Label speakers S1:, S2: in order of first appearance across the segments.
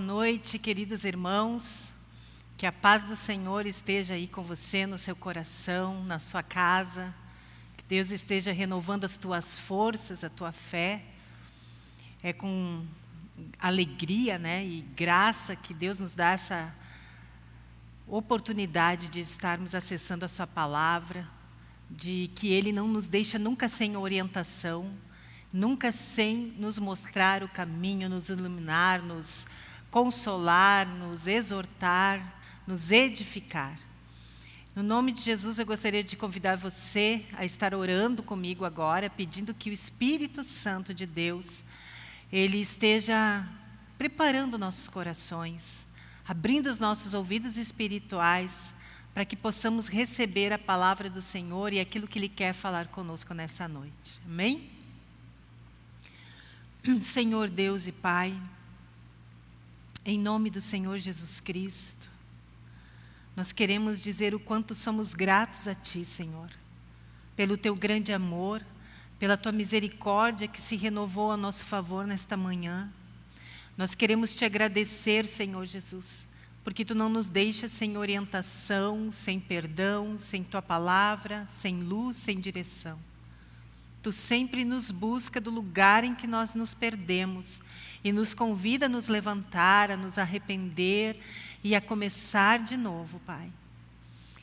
S1: Noite, queridos irmãos. Que a paz do Senhor esteja aí com você, no seu coração, na sua casa. Que Deus esteja renovando as tuas forças, a tua fé. É com alegria né, e graça que Deus nos dá essa oportunidade de estarmos acessando a sua palavra, de que Ele não nos deixa nunca sem orientação, nunca sem nos mostrar o caminho, nos iluminar, nos consolar, nos exortar, nos edificar. No nome de Jesus, eu gostaria de convidar você a estar orando comigo agora, pedindo que o Espírito Santo de Deus, Ele esteja preparando nossos corações, abrindo os nossos ouvidos espirituais, para que possamos receber a palavra do Senhor e aquilo que Ele quer falar conosco nessa noite. Amém? Senhor Deus e Pai, em nome do Senhor Jesus Cristo, nós queremos dizer o quanto somos gratos a Ti, Senhor, pelo Teu grande amor, pela Tua misericórdia que se renovou a nosso favor nesta manhã. Nós queremos Te agradecer, Senhor Jesus, porque Tu não nos deixas sem orientação, sem perdão, sem Tua palavra, sem luz, sem direção. Tu sempre nos busca do lugar em que nós nos perdemos e nos convida a nos levantar, a nos arrepender e a começar de novo, Pai.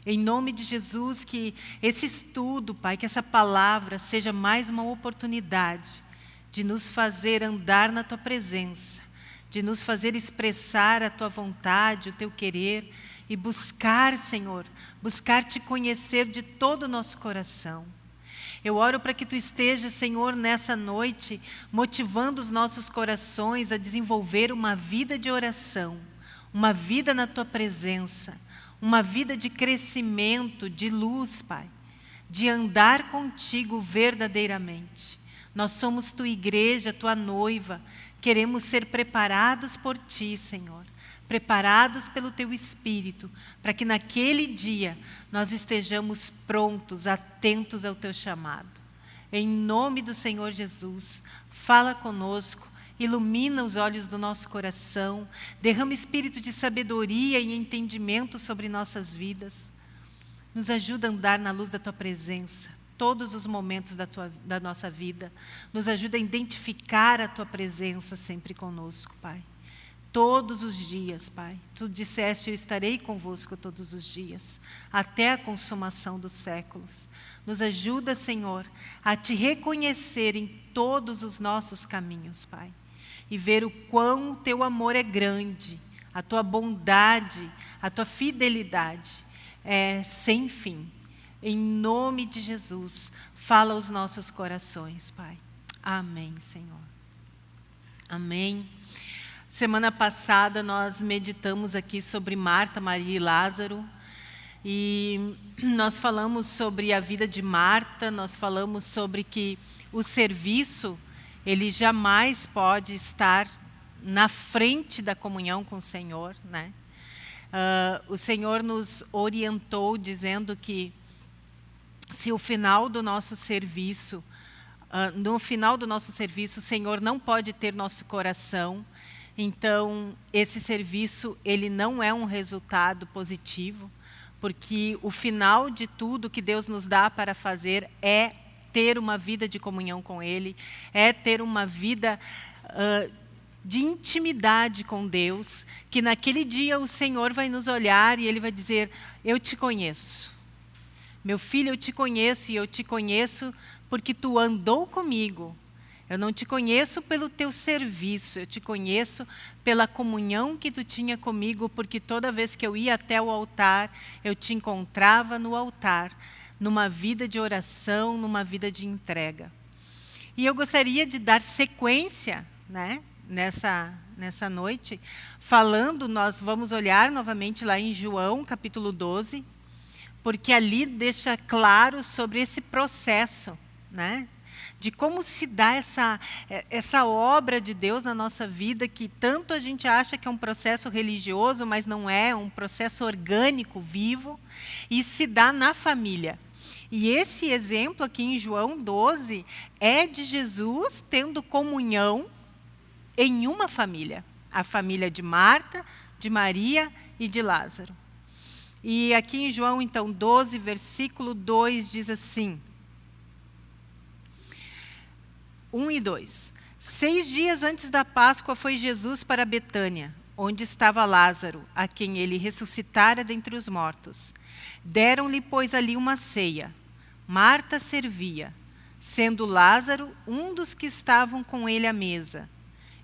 S1: Em nome de Jesus, que esse estudo, Pai, que essa palavra seja mais uma oportunidade de nos fazer andar na Tua presença, de nos fazer expressar a Tua vontade, o Teu querer e buscar, Senhor, buscar Te conhecer de todo o nosso coração. Eu oro para que Tu estejas, Senhor, nessa noite, motivando os nossos corações a desenvolver uma vida de oração, uma vida na Tua presença, uma vida de crescimento, de luz, Pai, de andar contigo verdadeiramente. Nós somos Tua igreja, Tua noiva, queremos ser preparados por Ti, Senhor preparados pelo Teu Espírito, para que naquele dia nós estejamos prontos, atentos ao Teu chamado. Em nome do Senhor Jesus, fala conosco, ilumina os olhos do nosso coração, derrama espírito de sabedoria e entendimento sobre nossas vidas. Nos ajuda a andar na luz da Tua presença, todos os momentos da, tua, da nossa vida. Nos ajuda a identificar a Tua presença sempre conosco, Pai todos os dias, Pai. Tu disseste, eu estarei convosco todos os dias, até a consumação dos séculos. Nos ajuda, Senhor, a Te reconhecer em todos os nossos caminhos, Pai. E ver o quão o Teu amor é grande, a Tua bondade, a Tua fidelidade é sem fim. Em nome de Jesus, fala aos nossos corações, Pai. Amém, Senhor. Amém. Semana passada nós meditamos aqui sobre Marta, Maria e Lázaro. E nós falamos sobre a vida de Marta, nós falamos sobre que o serviço, ele jamais pode estar na frente da comunhão com o Senhor. Né? Uh, o Senhor nos orientou dizendo que se o final do nosso serviço, uh, no final do nosso serviço, o Senhor não pode ter nosso coração, então, esse serviço ele não é um resultado positivo, porque o final de tudo que Deus nos dá para fazer é ter uma vida de comunhão com Ele, é ter uma vida uh, de intimidade com Deus, que naquele dia o Senhor vai nos olhar e Ele vai dizer, eu te conheço. Meu filho, eu te conheço e eu te conheço porque tu andou comigo, eu não te conheço pelo teu serviço, eu te conheço pela comunhão que tu tinha comigo, porque toda vez que eu ia até o altar, eu te encontrava no altar, numa vida de oração, numa vida de entrega. E eu gostaria de dar sequência né, nessa, nessa noite, falando, nós vamos olhar novamente lá em João, capítulo 12, porque ali deixa claro sobre esse processo, né? De como se dá essa, é, essa obra de Deus na nossa vida, que tanto a gente acha que é um processo religioso, mas não é, é um processo orgânico, vivo, e se dá na família. E esse exemplo aqui em João 12 é de Jesus tendo comunhão em uma família, a família de Marta, de Maria e de Lázaro. E aqui em João, então, 12, versículo 2, diz assim, 1 e 2. Seis dias antes da Páscoa foi Jesus para Betânia, onde estava Lázaro, a quem ele ressuscitara dentre os mortos. Deram-lhe, pois, ali uma ceia. Marta servia, sendo Lázaro um dos que estavam com ele à mesa.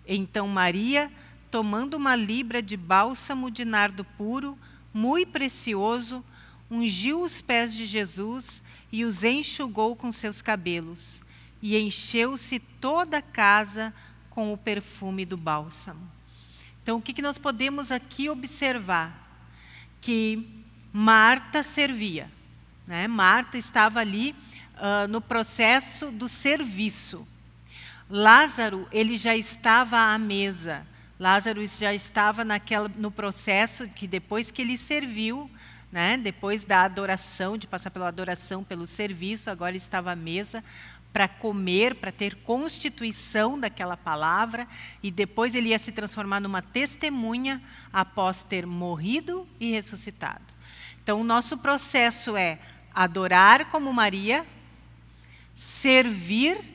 S1: Então Maria, tomando uma libra de bálsamo de nardo puro, muito precioso, ungiu os pés de Jesus e os enxugou com seus cabelos, e encheu-se toda a casa com o perfume do bálsamo. Então, o que, nós podemos aqui observar? Que Marta servia. Né? Marta estava ali uh, no processo do serviço. Lázaro, ele já estava à mesa. Lázaro já estava naquela, no processo que depois que ele serviu, né, depois da adoração, de passar pela adoração, pelo serviço, agora estava à mesa para comer, para ter constituição daquela palavra, e depois ele ia se transformar numa testemunha após ter morrido e ressuscitado. Então, o nosso processo é adorar como Maria, servir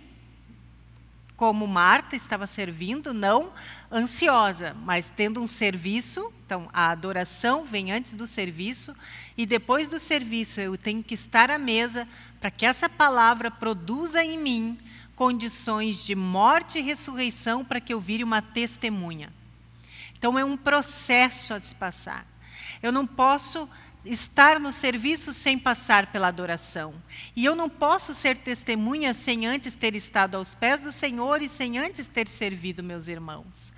S1: como Marta estava servindo, não ansiosa, mas tendo um serviço. Então, a adoração vem antes do serviço, e depois do serviço eu tenho que estar à mesa para que essa palavra produza em mim condições de morte e ressurreição para que eu vire uma testemunha. Então, é um processo a se passar. Eu não posso estar no serviço sem passar pela adoração. E eu não posso ser testemunha sem antes ter estado aos pés do Senhor e sem antes ter servido meus irmãos.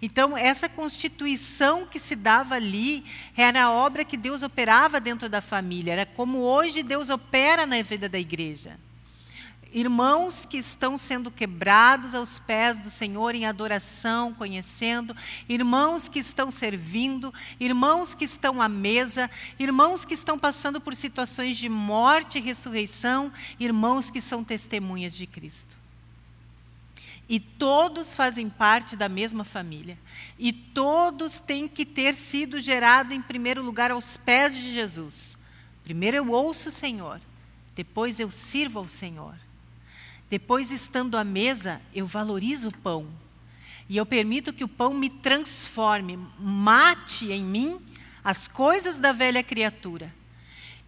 S1: Então, essa constituição que se dava ali era a obra que Deus operava dentro da família, era como hoje Deus opera na vida da igreja irmãos que estão sendo quebrados aos pés do Senhor em adoração, conhecendo, irmãos que estão servindo, irmãos que estão à mesa, irmãos que estão passando por situações de morte e ressurreição, irmãos que são testemunhas de Cristo. E todos fazem parte da mesma família. E todos têm que ter sido gerados, em primeiro lugar, aos pés de Jesus. Primeiro eu ouço o Senhor, depois eu sirvo ao Senhor. Depois, estando à mesa, eu valorizo o pão. E eu permito que o pão me transforme, mate em mim as coisas da velha criatura.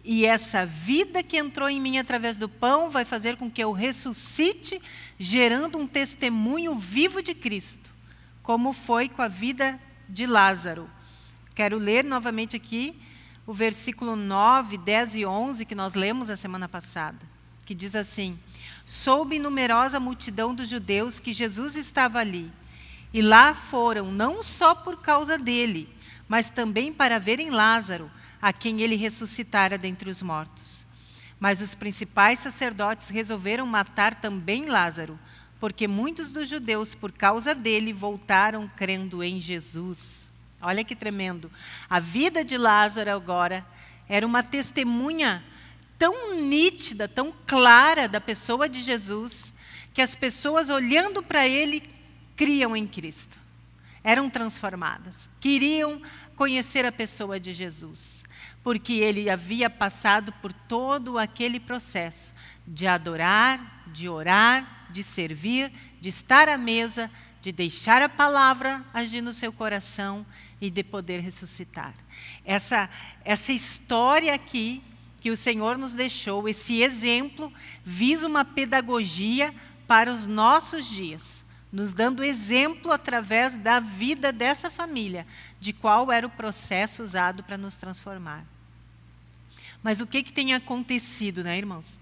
S1: E essa vida que entrou em mim através do pão vai fazer com que eu ressuscite, gerando um testemunho vivo de Cristo, como foi com a vida de Lázaro. Quero ler novamente aqui o versículo 9, 10 e 11 que nós lemos a semana passada, que diz assim: soube numerosa multidão dos judeus que Jesus estava ali. E lá foram, não só por causa dele, mas também para verem Lázaro, a quem ele ressuscitara dentre os mortos. Mas os principais sacerdotes resolveram matar também Lázaro, porque muitos dos judeus, por causa dele, voltaram crendo em Jesus. Olha que tremendo. A vida de Lázaro agora era uma testemunha tão nítida, tão clara da pessoa de Jesus, que as pessoas olhando para ele criam em Cristo. Eram transformadas, queriam conhecer a pessoa de Jesus, porque ele havia passado por todo aquele processo de adorar, de orar, de servir, de estar à mesa, de deixar a palavra agir no seu coração e de poder ressuscitar. Essa, essa história aqui que o Senhor nos deixou, esse exemplo, visa uma pedagogia para os nossos dias, nos dando exemplo através da vida dessa família, de qual era o processo usado para nos transformar. Mas o que, que tem acontecido, né, irmãos?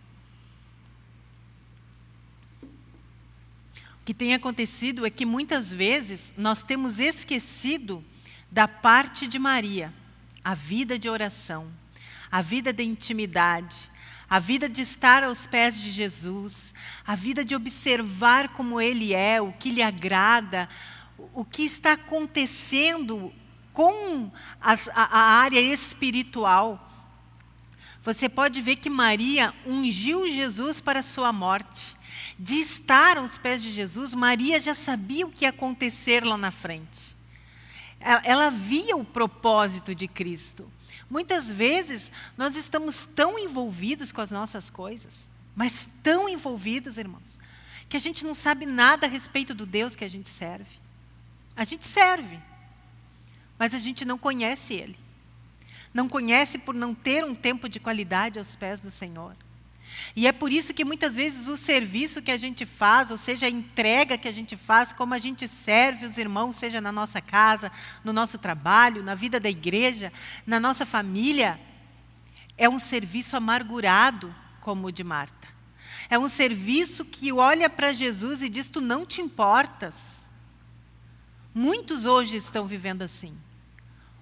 S1: O que tem acontecido é que muitas vezes nós temos esquecido da parte de Maria, a vida de oração, a vida de intimidade, a vida de estar aos pés de Jesus, a vida de observar como Ele é, o que lhe agrada, o que está acontecendo com as, a, a área espiritual. Você pode ver que Maria ungiu Jesus para a sua morte. De estar aos pés de Jesus, Maria já sabia o que ia acontecer lá na frente. ela via o propósito de Cristo. Muitas vezes nós estamos tão envolvidos com as nossas coisas, mas tão envolvidos, irmãos, que a gente não sabe nada a respeito do Deus que a gente serve. A gente serve, mas a gente não conhece Ele. Não conhece por não ter um tempo de qualidade aos pés do Senhor. E é por isso que muitas vezes o serviço que a gente faz, ou seja, a entrega que a gente faz, como a gente serve os irmãos, seja na nossa casa, no nosso trabalho, na vida da igreja, na nossa família, é um serviço amargurado, como o de Marta. É um serviço que olha para Jesus e diz: Tu não te importas. Muitos hoje estão vivendo assim,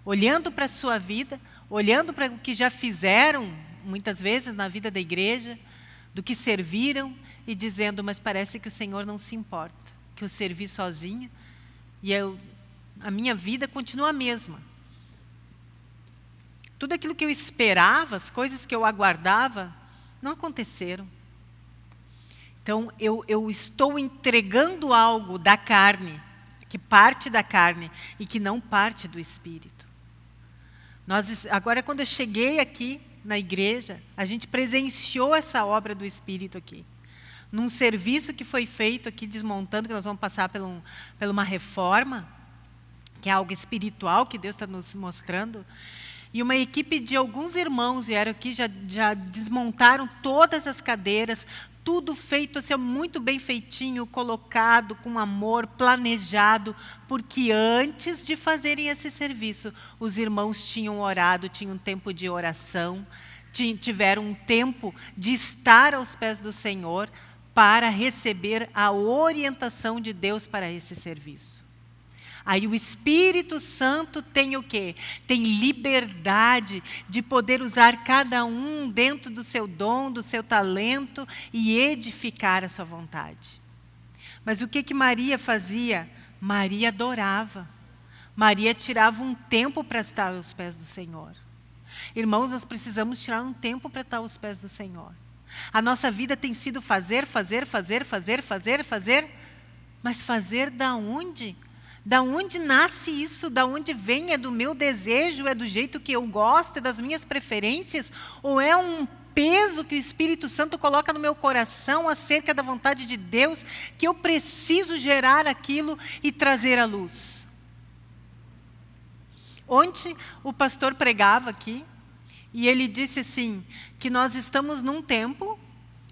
S1: olhando para a sua vida, olhando para o que já fizeram muitas vezes na vida da igreja, do que serviram e dizendo, mas parece que o Senhor não se importa, que eu servi sozinho e eu, a minha vida continua a mesma. Tudo aquilo que eu esperava, as coisas que eu aguardava, não aconteceram. Então, eu, eu estou entregando algo da carne, que parte da carne e que não parte do Espírito. Nós, agora, quando eu cheguei aqui, na igreja, a gente presenciou essa obra do Espírito aqui. Num serviço que foi feito aqui, desmontando, que nós vamos passar por, um, por uma reforma, que é algo espiritual que Deus está nos mostrando. E uma equipe de alguns irmãos vieram aqui, já, já desmontaram todas as cadeiras, tudo feito assim, muito bem feitinho, colocado com amor, planejado, porque antes de fazerem esse serviço, os irmãos tinham orado, tinham um tempo de oração, tiveram um tempo de estar aos pés do Senhor para receber a orientação de Deus para esse serviço. Aí o Espírito Santo tem o quê? Tem liberdade de poder usar cada um dentro do seu dom, do seu talento e edificar a sua vontade. Mas o que que Maria fazia? Maria adorava. Maria tirava um tempo para estar aos pés do Senhor. Irmãos, nós precisamos tirar um tempo para estar aos pés do Senhor. A nossa vida tem sido fazer, fazer, fazer, fazer, fazer, fazer, mas fazer da onde? Da onde nasce isso? Da onde vem? É do meu desejo? É do jeito que eu gosto? É das minhas preferências? Ou é um peso que o Espírito Santo coloca no meu coração acerca da vontade de Deus, que eu preciso gerar aquilo e trazer à luz? Ontem o pastor pregava aqui e ele disse assim, que nós estamos num tempo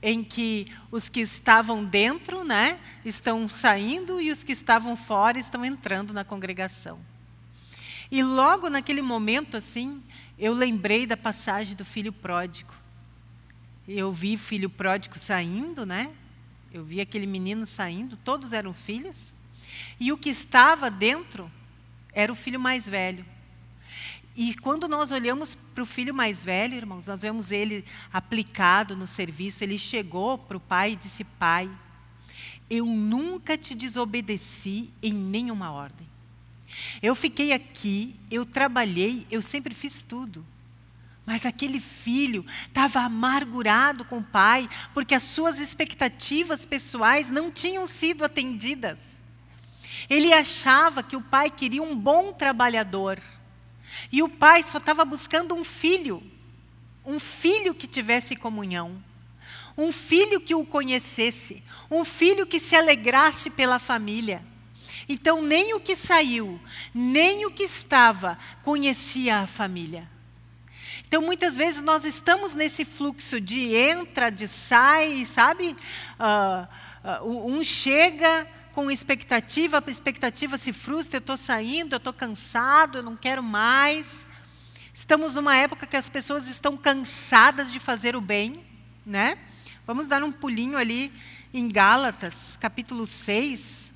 S1: em que os que estavam dentro né, estão saindo e os que estavam fora estão entrando na congregação. E logo naquele momento, assim, eu lembrei da passagem do filho pródigo. Eu vi filho pródigo saindo, né? Eu vi aquele menino saindo, todos eram filhos. E o que estava dentro era o filho mais velho. E quando nós olhamos para o filho mais velho, irmãos, nós vemos ele aplicado no serviço, ele chegou para o pai e disse, pai, eu nunca te desobedeci em nenhuma ordem. Eu fiquei aqui, eu trabalhei, eu sempre fiz tudo. Mas aquele filho estava amargurado com o pai, porque as suas expectativas pessoais não tinham sido atendidas. Ele achava que o pai queria um bom trabalhador, e o pai só estava buscando um filho, um filho que tivesse comunhão, um filho que o conhecesse, um filho que se alegrasse pela família. Então, nem o que saiu, nem o que estava, conhecia a família. Então, muitas vezes, nós estamos nesse fluxo de entra, de sai, sabe? Uh, uh, um chega, com expectativa, a expectativa se frustra, eu estou saindo, eu estou cansado, eu não quero mais. Estamos numa época que as pessoas estão cansadas de fazer o bem, né? Vamos dar um pulinho ali em Gálatas, capítulo 6.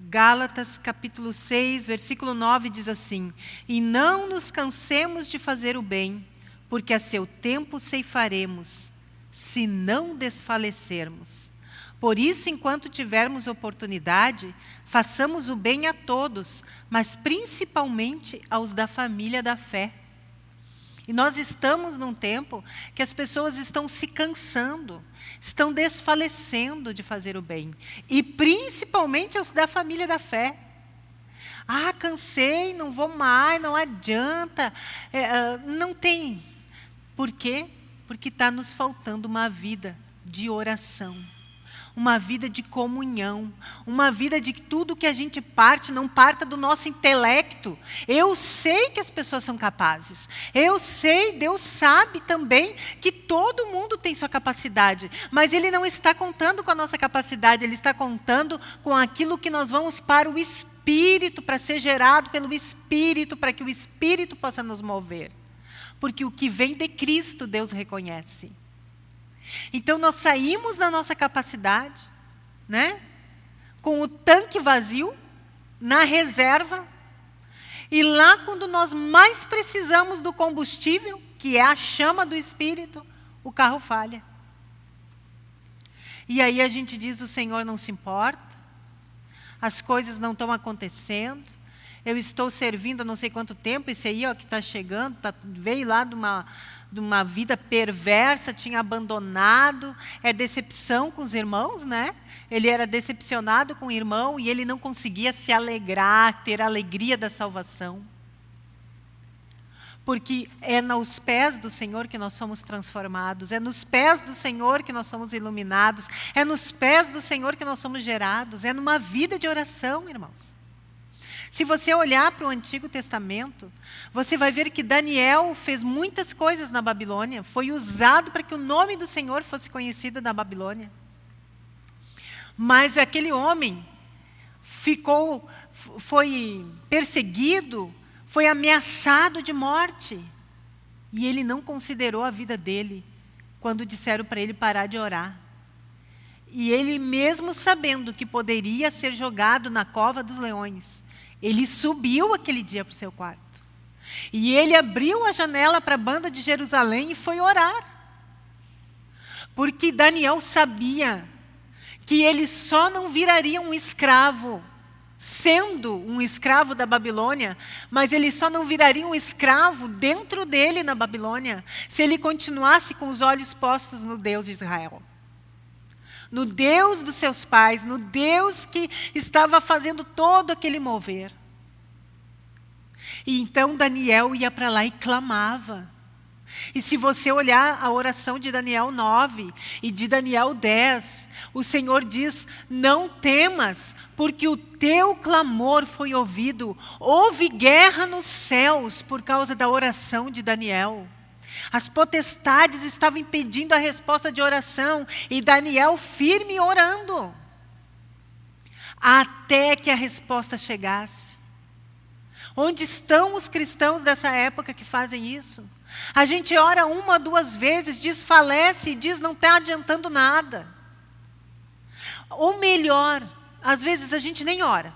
S1: Gálatas, capítulo 6, versículo 9 diz assim: E não nos cansemos de fazer o bem, porque a seu tempo ceifaremos se não desfalecermos. Por isso, enquanto tivermos oportunidade, façamos o bem a todos, mas principalmente aos da família da fé. E nós estamos num tempo que as pessoas estão se cansando, estão desfalecendo de fazer o bem. E principalmente os da família da fé. Ah, cansei, não vou mais, não adianta. É, ah, não tem. Por quê? Porque está nos faltando uma vida de oração uma vida de comunhão, uma vida de que tudo que a gente parte não parta do nosso intelecto. Eu sei que as pessoas são capazes. Eu sei, Deus sabe também que todo mundo tem sua capacidade, mas Ele não está contando com a nossa capacidade, Ele está contando com aquilo que nós vamos para o Espírito, para ser gerado pelo Espírito, para que o Espírito possa nos mover. Porque o que vem de Cristo, Deus reconhece. Então nós saímos da nossa capacidade, né? com o tanque vazio, na reserva, e lá quando nós mais precisamos do combustível, que é a chama do Espírito, o carro falha. E aí a gente diz, o Senhor não se importa, as coisas não estão acontecendo, eu estou servindo há não sei quanto tempo, esse aí ó, que está chegando, tá, veio lá de uma, de uma vida perversa, tinha abandonado, é decepção com os irmãos, né? Ele era decepcionado com o irmão e ele não conseguia se alegrar, ter a alegria da salvação. Porque é nos pés do Senhor que nós somos transformados, é nos pés do Senhor que nós somos iluminados, é nos pés do Senhor que nós somos gerados, é numa vida de oração, irmãos. Se você olhar para o Antigo Testamento, você vai ver que Daniel fez muitas coisas na Babilônia, foi usado para que o nome do Senhor fosse conhecido na Babilônia. Mas aquele homem ficou, foi perseguido, foi ameaçado de morte. E ele não considerou a vida dele quando disseram para ele parar de orar. E ele mesmo sabendo que poderia ser jogado na cova dos leões, ele subiu aquele dia para o seu quarto. E ele abriu a janela para a banda de Jerusalém e foi orar. Porque Daniel sabia que ele só não viraria um escravo, sendo um escravo da Babilônia, mas ele só não viraria um escravo dentro dele na Babilônia, se ele continuasse com os olhos postos no Deus de Israel no Deus dos seus pais, no Deus que estava fazendo todo aquele mover. E então Daniel ia para lá e clamava. E se você olhar a oração de Daniel 9 e de Daniel 10, o Senhor diz: Não temas, porque o teu clamor foi ouvido. Houve guerra nos céus por causa da oração de Daniel. As potestades estavam impedindo a resposta de oração e Daniel firme orando. Até que a resposta chegasse. Onde estão os cristãos dessa época que fazem isso? A gente ora uma, duas vezes, desfalece e diz não está adiantando nada. Ou melhor, às vezes a gente nem ora.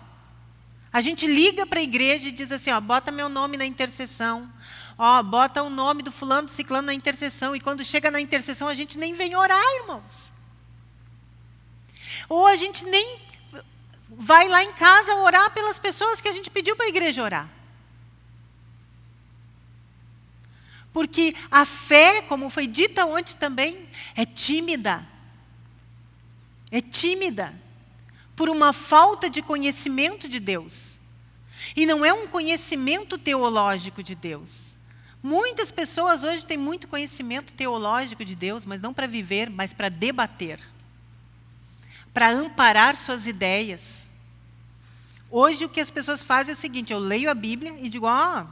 S1: A gente liga para a igreja e diz assim, ó, bota meu nome na intercessão ó, bota o nome do fulano, do ciclano na intercessão, e quando chega na intercessão a gente nem vem orar, irmãos. Ou a gente nem vai lá em casa orar pelas pessoas que a gente pediu para a igreja orar. Porque a fé, como foi dita ontem também, é tímida. É tímida. Por uma falta de conhecimento de Deus. E não é um conhecimento teológico de Deus. Muitas pessoas hoje têm muito conhecimento teológico de Deus, mas não para viver, mas para debater. Para amparar suas ideias. Hoje o que as pessoas fazem é o seguinte, eu leio a Bíblia e digo, ó,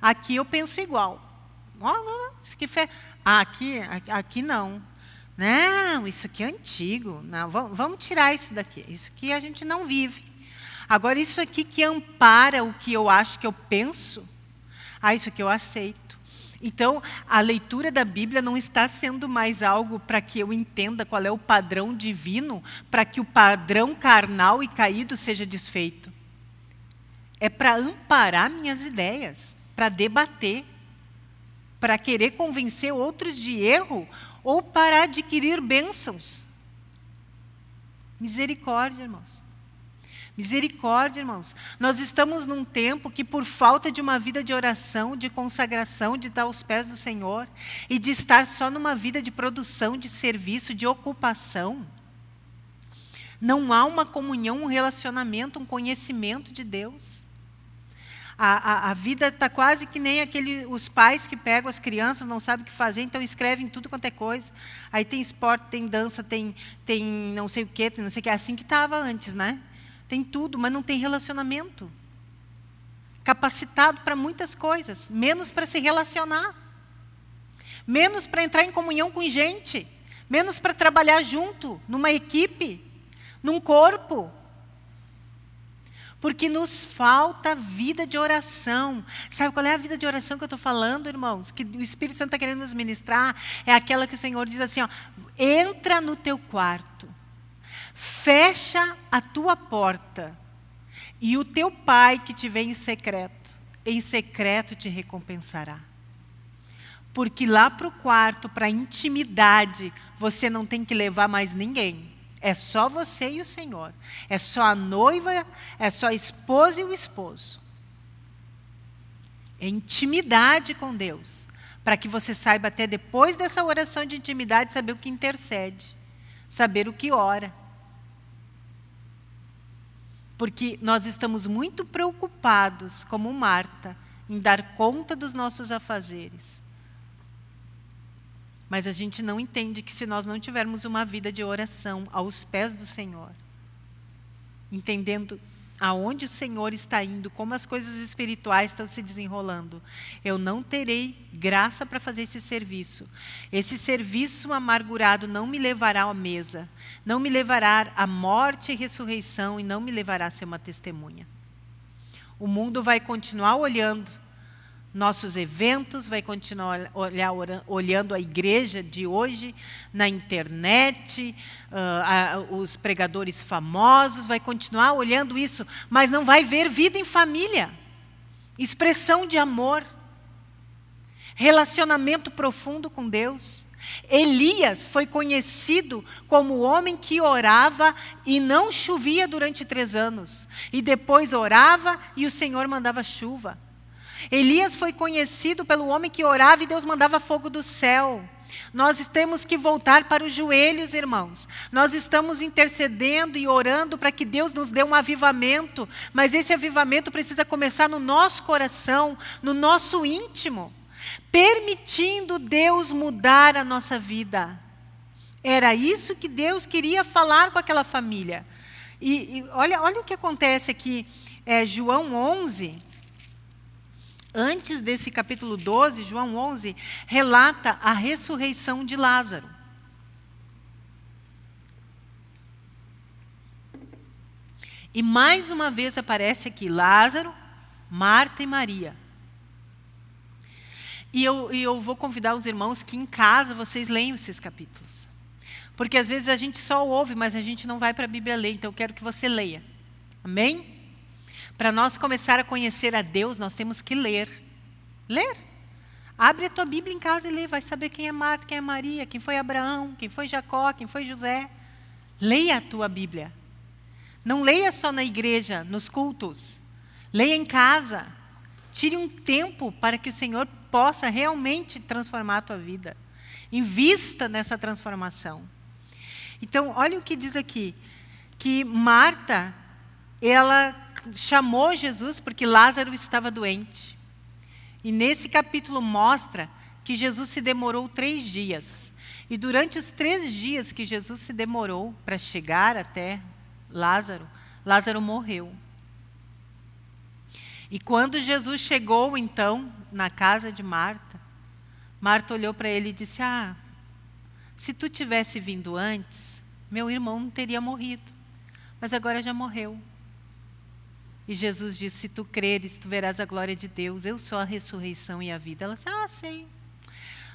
S1: aqui eu penso igual. Ó, não, não, isso aqui, fe... ah, aqui, aqui não. Não, isso aqui é antigo. Não, vamos tirar isso daqui. Isso aqui a gente não vive. Agora, isso aqui que ampara o que eu acho que eu penso, ah, isso aqui eu aceito. Então, a leitura da Bíblia não está sendo mais algo para que eu entenda qual é o padrão divino, para que o padrão carnal e caído seja desfeito. É para amparar minhas ideias, para debater, para querer convencer outros de erro ou para adquirir bênçãos. Misericórdia, irmãos. Misericórdia, irmãos. Nós estamos num tempo que, por falta de uma vida de oração, de consagração, de estar aos pés do Senhor e de estar só numa vida de produção, de serviço, de ocupação, não há uma comunhão, um relacionamento, um conhecimento de Deus. A, a, a vida está quase que nem aquele, os pais que pegam as crianças, não sabem o que fazer, então escrevem tudo quanto é coisa. Aí tem esporte, tem dança, tem, tem não sei o quê, não sei o quê. É assim que estava antes, né? Tem tudo, mas não tem relacionamento. Capacitado para muitas coisas, menos para se relacionar. Menos para entrar em comunhão com gente. Menos para trabalhar junto, numa equipe, num corpo. Porque nos falta vida de oração. Sabe qual é a vida de oração que eu estou falando, irmãos? Que o Espírito Santo está querendo nos ministrar? É aquela que o Senhor diz assim: ó, entra no teu quarto Fecha a tua porta, e o teu pai que te vê em secreto, em secreto te recompensará. Porque lá para o quarto, para a intimidade, você não tem que levar mais ninguém. É só você e o Senhor. É só a noiva, é só a esposa e o esposo. É intimidade com Deus. Para que você saiba até depois dessa oração de intimidade, saber o que intercede. Saber o que ora porque nós estamos muito preocupados, como Marta, em dar conta dos nossos afazeres. Mas a gente não entende que se nós não tivermos uma vida de oração aos pés do Senhor, entendendo aonde o Senhor está indo, como as coisas espirituais estão se desenrolando. Eu não terei graça para fazer esse serviço. Esse serviço amargurado não me levará à mesa, não me levará à morte e ressurreição e não me levará a ser uma testemunha. O mundo vai continuar olhando nossos eventos, vai continuar olhar, olhando a igreja de hoje, na internet, uh, a, os pregadores famosos, vai continuar olhando isso, mas não vai ver vida em família, expressão de amor, relacionamento profundo com Deus. Elias foi conhecido como o homem que orava e não chovia durante três anos. E depois orava e o Senhor mandava chuva. Elias foi conhecido pelo homem que orava e Deus mandava fogo do céu. Nós temos que voltar para os joelhos, irmãos. Nós estamos intercedendo e orando para que Deus nos dê um avivamento, mas esse avivamento precisa começar no nosso coração, no nosso íntimo, permitindo Deus mudar a nossa vida. Era isso que Deus queria falar com aquela família. E, e olha, olha o que acontece aqui, é, João 11, antes desse capítulo 12, João 11, relata a ressurreição de Lázaro. E mais uma vez aparece aqui Lázaro, Marta e Maria. E eu, e eu vou convidar os irmãos que em casa vocês leiam esses capítulos. Porque às vezes a gente só ouve, mas a gente não vai para a Bíblia ler, então eu quero que você leia. Amém? Para nós começar a conhecer a Deus, nós temos que ler. Ler. Abre a tua Bíblia em casa e lê, vai saber quem é Marta, quem é Maria, quem foi Abraão, quem foi Jacó, quem foi José. Leia a tua Bíblia. Não leia só na igreja, nos cultos. Leia em casa. Tire um tempo para que o Senhor possa realmente transformar a tua vida. Invista nessa transformação. Então, olha o que diz aqui, que Marta, ela chamou Jesus porque Lázaro estava doente. E nesse capítulo mostra que Jesus se demorou três dias. E durante os três dias que Jesus se demorou para chegar até Lázaro, Lázaro morreu. E quando Jesus chegou, então, na casa de Marta, Marta olhou para ele e disse: Ah, se tu tivesse vindo antes, meu irmão não teria morrido, mas agora já morreu. E Jesus disse: Se tu creres, tu verás a glória de Deus. Eu sou a ressurreição e a vida. Ela disse: Ah, sei.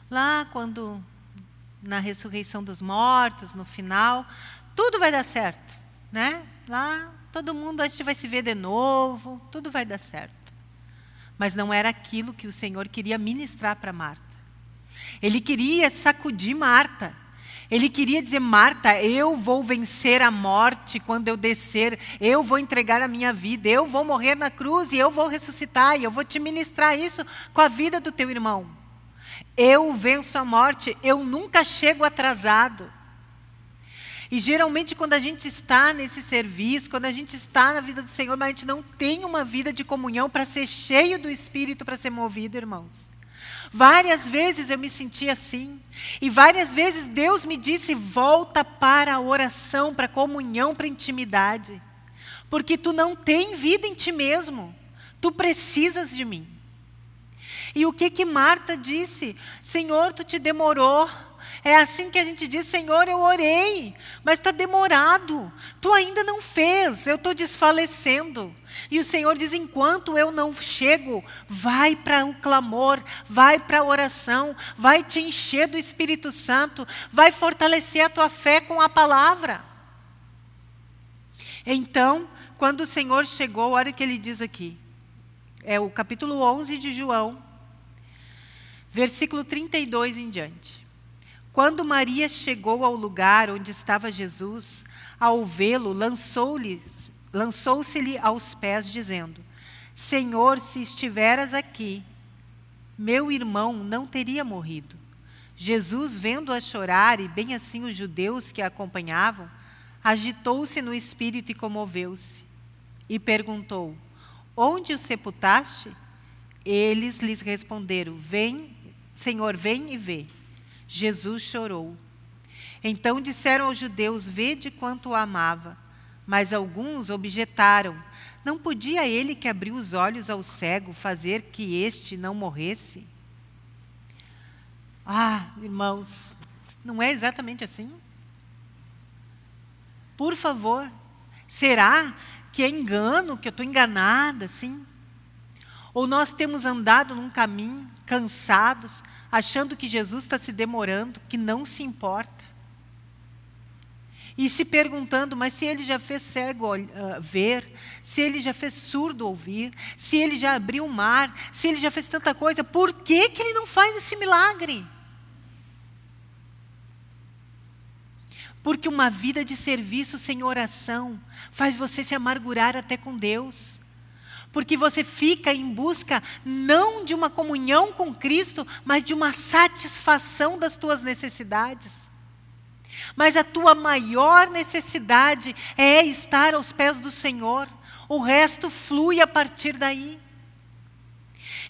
S1: Lá, quando na ressurreição dos mortos, no final, tudo vai dar certo, né? Lá, todo mundo a gente vai se ver de novo, tudo vai dar certo. Mas não era aquilo que o Senhor queria ministrar para Marta. Ele queria sacudir Marta. Ele queria dizer, Marta, eu vou vencer a morte quando eu descer, eu vou entregar a minha vida, eu vou morrer na cruz e eu vou ressuscitar e eu vou te ministrar isso com a vida do teu irmão. Eu venço a morte, eu nunca chego atrasado. E geralmente quando a gente está nesse serviço, quando a gente está na vida do Senhor, mas a gente não tem uma vida de comunhão para ser cheio do Espírito, para ser movido, irmãos. Várias vezes eu me senti assim. E várias vezes Deus me disse: volta para a oração, para a comunhão, para a intimidade. Porque tu não tem vida em ti mesmo. Tu precisas de mim. E o que que Marta disse? Senhor, tu te demorou. É assim que a gente diz, Senhor, eu orei, mas está demorado. Tu ainda não fez, eu estou desfalecendo. E o Senhor diz: enquanto eu não chego, vai para o clamor, vai para a oração, vai te encher do Espírito Santo, vai fortalecer a tua fé com a palavra. Então, quando o Senhor chegou, olha o que ele diz aqui. É o capítulo 11 de João, versículo 32 em diante. Quando Maria chegou ao lugar onde estava Jesus, ao vê-lo, lançou-se-lhe aos pés, dizendo: Senhor, se estiveras aqui, meu irmão não teria morrido. Jesus, vendo-a chorar, e bem assim os judeus que a acompanhavam, agitou-se no espírito e comoveu-se. E perguntou: Onde o sepultaste? Eles lhes responderam: Vem, Senhor, vem e vê. Jesus chorou. Então disseram aos judeus: Vede quanto o amava. Mas alguns objetaram: Não podia ele que abriu os olhos ao cego fazer que este não morresse? Ah, irmãos, não é exatamente assim? Por favor, será que é engano, que eu estou enganada, assim? Ou nós temos andado num caminho, cansados, achando que Jesus está se demorando, que não se importa? E se perguntando, mas se ele já fez cego uh, ver, se ele já fez surdo ouvir, se ele já abriu o mar, se ele já fez tanta coisa, por que, que ele não faz esse milagre? Porque uma vida de serviço sem oração faz você se amargurar até com Deus. Porque você fica em busca não de uma comunhão com Cristo, mas de uma satisfação das tuas necessidades. Mas a tua maior necessidade é estar aos pés do Senhor. O resto flui a partir daí.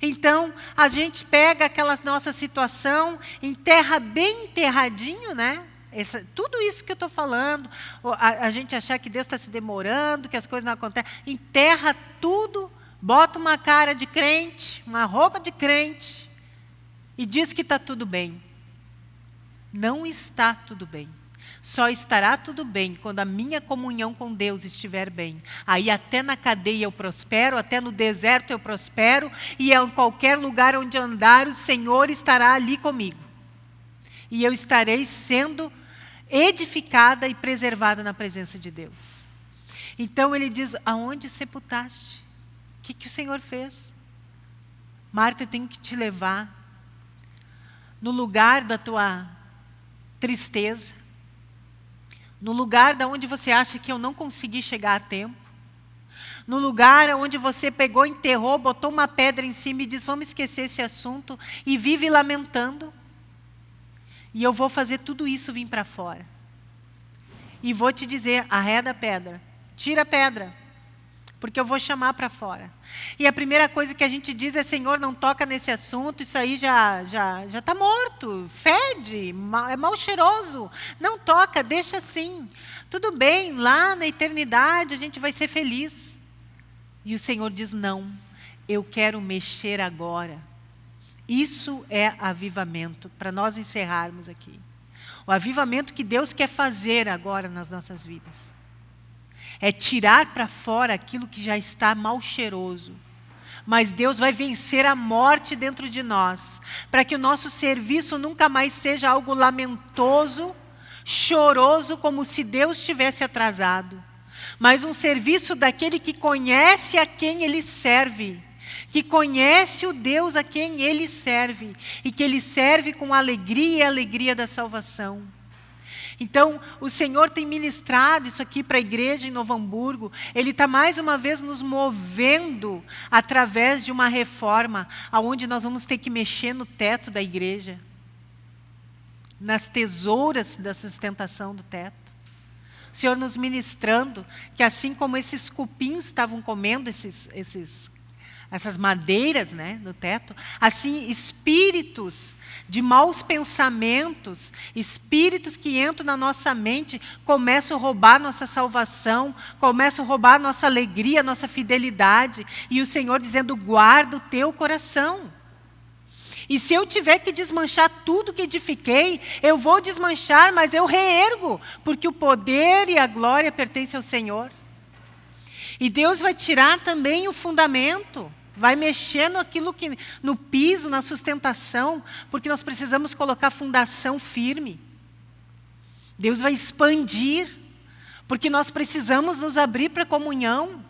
S1: Então, a gente pega aquela nossa situação, enterra bem enterradinho, né? Essa, tudo isso que eu estou falando, a, a, gente achar que Deus está se demorando, que as coisas não acontecem, enterra tudo, bota uma cara de crente, uma roupa de crente, e diz que está tudo bem. Não está tudo bem. Só estará tudo bem quando a minha comunhão com Deus estiver bem. Aí até na cadeia eu prospero, até no deserto eu prospero, e em qualquer lugar onde andar, o Senhor estará ali comigo. E eu estarei sendo edificada e preservada na presença de Deus. Então ele diz: Aonde sepultaste? O que, que o Senhor fez? Marta, eu tenho que te levar no lugar da tua tristeza, no lugar da onde você acha que eu não consegui chegar a tempo, no lugar onde você pegou, enterrou, botou uma pedra em cima e diz: Vamos esquecer esse assunto, e vive lamentando. E eu vou fazer tudo isso vir para fora. E vou te dizer: arreda a pedra, tira a pedra, porque eu vou chamar para fora. E a primeira coisa que a gente diz é: Senhor, não toca nesse assunto, isso aí já já já está morto, fede, é mal cheiroso. Não toca, deixa assim. Tudo bem, lá na eternidade a gente vai ser feliz. E o Senhor diz: Não, eu quero mexer agora. Isso é avivamento, para nós encerrarmos aqui. O avivamento que Deus quer fazer agora nas nossas vidas é tirar para fora aquilo que já está mal cheiroso. Mas Deus vai vencer a morte dentro de nós, para que o nosso serviço nunca mais seja algo lamentoso, choroso, como se Deus tivesse atrasado, mas um serviço daquele que conhece a quem ele serve, que conhece o Deus a quem ele serve, e que ele serve com alegria e alegria da salvação. Então, o Senhor tem ministrado isso aqui para a igreja em Novo Hamburgo. Ele está mais uma vez nos movendo através de uma reforma, aonde nós vamos ter que mexer no teto da igreja, nas tesouras da sustentação do teto. O Senhor nos ministrando que assim como esses cupins estavam comendo esses, esses essas madeiras né, no teto, assim espíritos de maus pensamentos, espíritos que entram na nossa mente, começam a roubar nossa salvação, começam a roubar nossa alegria, nossa fidelidade, e o Senhor dizendo, guarda o teu coração. E se eu tiver que desmanchar tudo que edifiquei, eu vou desmanchar, mas eu reergo, porque o poder e a glória pertencem ao Senhor. E Deus vai tirar também o fundamento vai mexendo aquilo que no piso, na sustentação, porque nós precisamos colocar fundação firme. Deus vai expandir, porque nós precisamos nos abrir para a comunhão,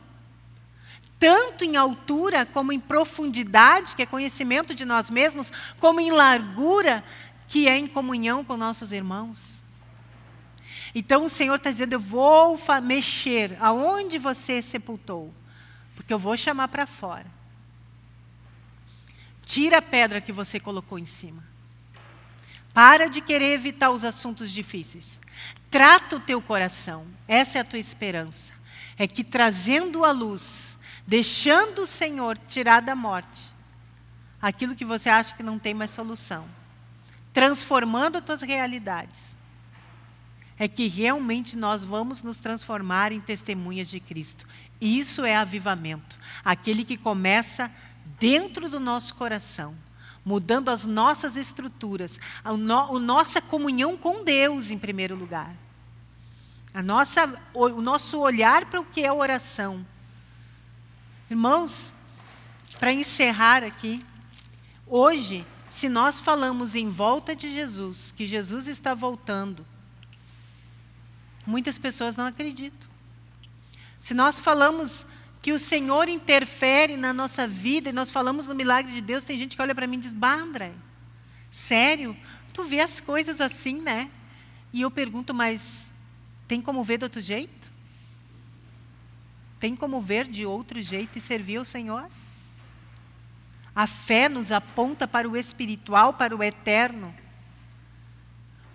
S1: tanto em altura como em profundidade, que é conhecimento de nós mesmos, como em largura, que é em comunhão com nossos irmãos. Então o Senhor está dizendo, eu vou mexer aonde você sepultou, porque eu vou chamar para fora. Tira a pedra que você colocou em cima. Para de querer evitar os assuntos difíceis. Trata o teu coração. Essa é a tua esperança. É que trazendo a luz, deixando o Senhor tirar da morte aquilo que você acha que não tem mais solução, transformando as tuas realidades, é que realmente nós vamos nos transformar em testemunhas de Cristo. Isso é avivamento. Aquele que começa dentro do nosso coração, mudando as nossas estruturas, a, no, a nossa comunhão com Deus em primeiro lugar. A nossa, o, o nosso olhar para o que é oração. Irmãos, para encerrar aqui, hoje, se nós falamos em volta de Jesus, que Jesus está voltando, muitas pessoas não acreditam. Se nós falamos que o Senhor interfere na nossa vida, e nós falamos no milagre de Deus, tem gente que olha para mim e diz, bah, André, sério? Tu vê as coisas assim, né? E eu pergunto, mas tem como ver de outro jeito? Tem como ver de outro jeito e servir ao Senhor? A fé nos aponta para o espiritual, para o eterno.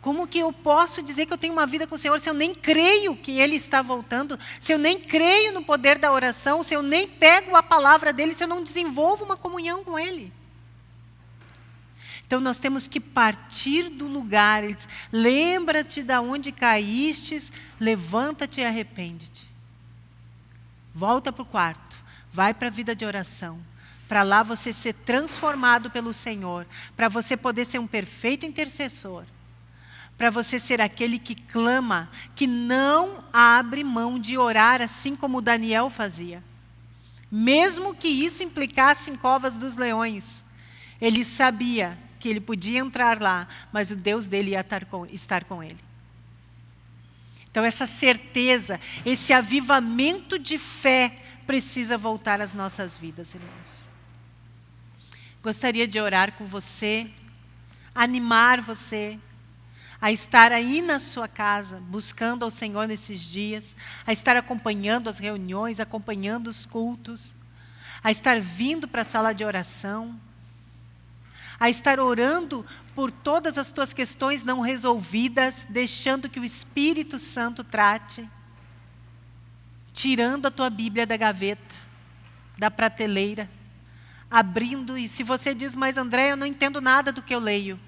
S1: Como que eu posso dizer que eu tenho uma vida com o Senhor se eu nem creio que Ele está voltando, se eu nem creio no poder da oração, se eu nem pego a palavra dEle, se eu não desenvolvo uma comunhão com Ele? Então nós temos que partir do lugar. Lembra-te de onde caístes, levanta-te e arrepende-te. Volta para o quarto, vai para a vida de oração. Para lá você ser transformado pelo Senhor, para você poder ser um perfeito intercessor para você ser aquele que clama, que não abre mão de orar assim como Daniel fazia. Mesmo que isso implicasse em covas dos leões, ele sabia que ele podia entrar lá, mas o Deus dele ia estar com, ele. Então essa certeza, esse avivamento de fé precisa voltar às nossas vidas, irmãos. Gostaria de orar com você, animar você, a estar aí na sua casa, buscando ao Senhor nesses dias, a estar acompanhando as reuniões, acompanhando os cultos, a estar vindo para a sala de oração, a estar orando por todas as tuas questões não resolvidas, deixando que o Espírito Santo trate, tirando a tua Bíblia da gaveta, da prateleira, abrindo, e se você diz, mas André, eu não entendo nada do que eu leio,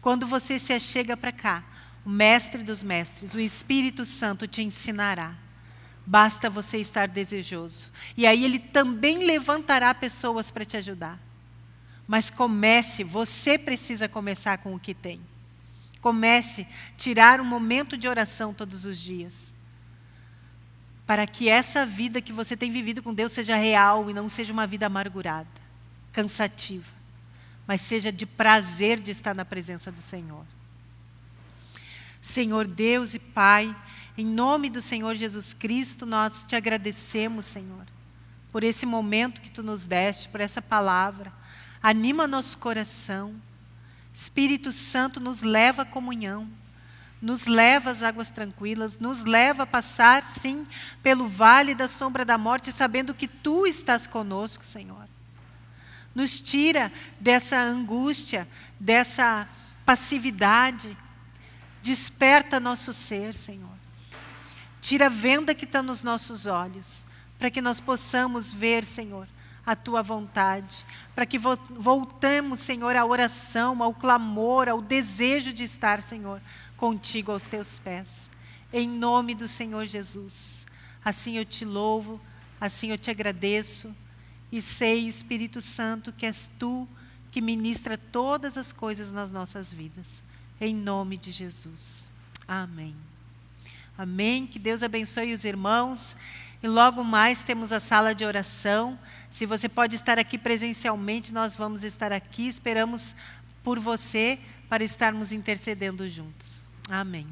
S1: quando você se achega para cá, o mestre dos mestres, o Espírito Santo te ensinará. Basta você estar desejoso. E aí ele também levantará pessoas para te ajudar. Mas comece, você precisa começar com o que tem. Comece a tirar um momento de oração todos os dias. Para que essa vida que você tem vivido com Deus seja real e não seja uma vida amargurada, cansativa mas seja de prazer de estar na presença do Senhor. Senhor Deus e Pai, em nome do Senhor Jesus Cristo, nós te agradecemos, Senhor, por esse momento que Tu nos deste, por essa palavra. Anima nosso coração. Espírito Santo nos leva à comunhão. nos leva às águas tranquilas, nos leva a passar, sim, pelo vale da sombra da morte, sabendo que Tu estás conosco, Senhor. Nos tira dessa angústia, dessa passividade. Desperta nosso ser, Senhor. Tira a venda que está nos nossos olhos, para que nós possamos ver, Senhor, a tua vontade, para que voltemos, Senhor, à oração, ao clamor, ao desejo de estar, Senhor, contigo aos teus pés. Em nome do Senhor Jesus. Assim eu te louvo, assim eu te agradeço e sei, Espírito Santo, que és tu que ministra todas as coisas nas nossas vidas. Em nome de Jesus. Amém. Amém. Que Deus abençoe os irmãos. E logo mais temos a sala de oração. Se você pode estar aqui presencialmente, nós vamos estar aqui. Esperamos por você para estarmos intercedendo juntos. Amém.